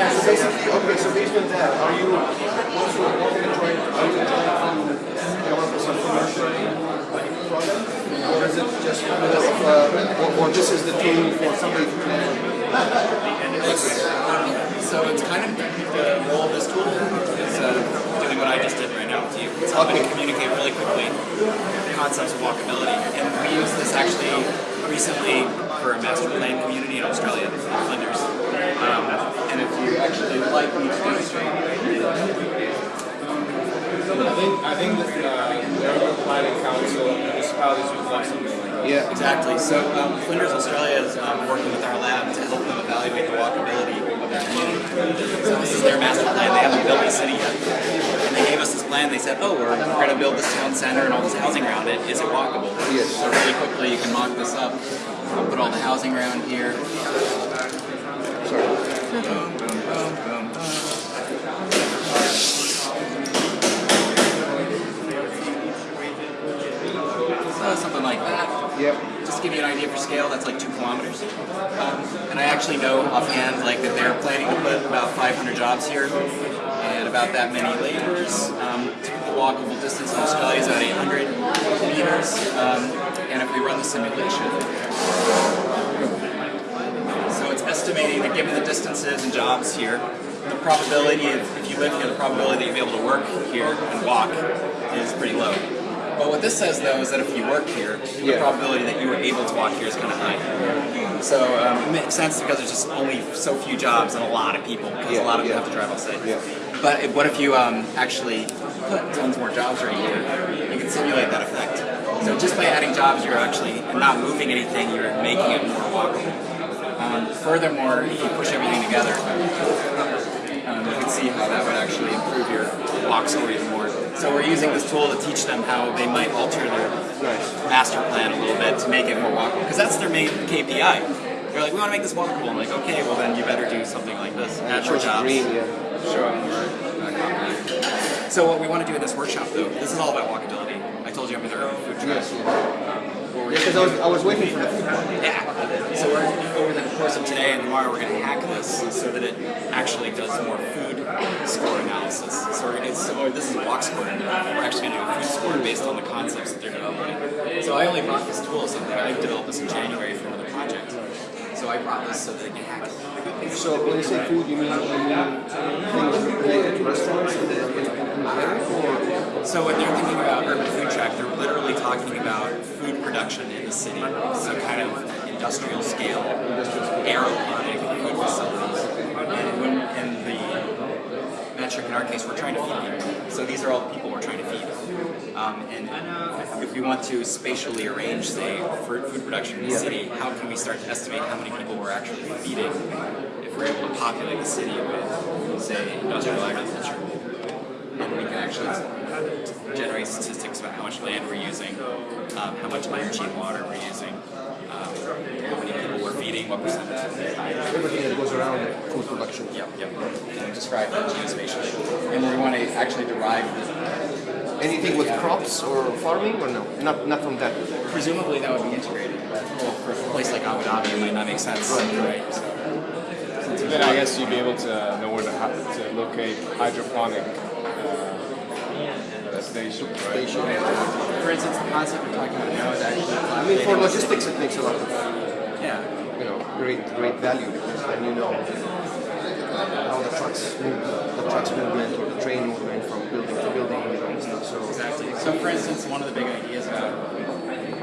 So basically, okay, so based on that, are you, you're walking and trying, are you to develop some commercial product? Or is it just kind of, uh, or, or this is the tool for somebody to plan? So it's kind of the role of this tool is uh, doing what I just did right now with you. It's helping Okay. to communicate really quickly concepts of walkability. And we used this actually recently for a master plan community in Australia, in Flinders. Um, and if you actually would like me to demonstrate, I think I think that uh, the urban planning council and municipalities would love something like that. Yeah. Exactly. So um, Flinders Australia is um, working with our lab to help them evaluate the walkability of their community. So this is their master plan. They haven't built a city yet. And they gave us this plan. They said, oh, we're, we're going to build this town center and all this housing around it. Is it walkable? Yes. So really quickly you can mock this up. I'll put all the housing around here. Sorry. Boom, boom, boom, boom, boom. So something like that. Yep. Just to give you an idea for scale, that's like two kilometers. Um, and I actually know offhand like that they're planning to put about 500 jobs here and about that many laborers. Um, typical walkable distance in Australia is about 800 meters. Um, and if we run the simulation, so it's estimating that given the distances and jobs here, the probability of, if you live here, the probability that you'll be able to work here and walk is pretty low. But what this says though is that if you work here, the Yeah. probability that you were able to walk here is kind of high. So um, it makes sense because there's just only so few jobs and a lot of people because Yeah, a lot of them have to drive outside. Yeah. But if, what if you um, actually put tons more jobs right here? You can simulate that effect. So just by adding jobs, you're actually not moving anything, you're making it more walkable. Um, furthermore, if you push everything together, um, you can see how that would actually improve your walk score even more. So we're using this tool to teach them how they might alter their master plan a little bit to make it more walkable, because that's their main KPI. They're like, we want to make this walkable. I'm like, okay, well then you better do something like this. Add more jobs. green, yeah. Show up more. So what we want to do in this workshop, though, this is all about walkability. I told you I'm with our food truck. Yes, yeah. What we're Yeah, because I was, I was waiting for the food yeah. So we're, over the course of today and tomorrow, we're going to hack this so that it actually does more food score analysis. So we're, it's, so this is walk score. We're actually going to do a food score based on the concepts that they're developing. So I only brought this tool something I developed this in January for another project. So I brought this so that they can hack it. So when you say food, you mean, you mean things related to restaurants and the in the uh, area, or? So when they're thinking about urban food track, they're literally talking about food production in the city. So kind of industrial scale, aeroponic food facilities. And when in the metric in our case, we're trying to feed people. So these are all the people we're trying to feed. Um, and if we want to spatially arrange, say, food production in the city, how can we start to estimate how many people we're actually feeding if we're able to populate the city with, say, industrial agriculture? And we can actually generate statistics about how much land we're using, um, how much energy and water we're using, um, how many people we're feeding, what percentage. Everything that goes around food production. Yep, yep. And describe that geospatially. And we want to actually derive the, Anything with crops or farming, or no? Not, not from that. presumably that would be integrated. Well, for a place like Abu Dhabi, it might not make sense. Right. So, Then I guess you'd be able to know where to, to locate hydroponic station, right? Station. for instance, the concept we're talking about now is actually I mean, for logistics, it makes a lot of, Yeah. you know, great, great value because then you know how the trucks move, the trucks movement or the train movement from building to building, you know, stuff. So Exactly. So, for instance, one of the big ideas about,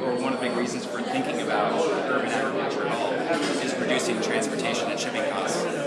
or one of the big reasons for thinking about urban agriculture at all, is reducing transportation and shipping costs.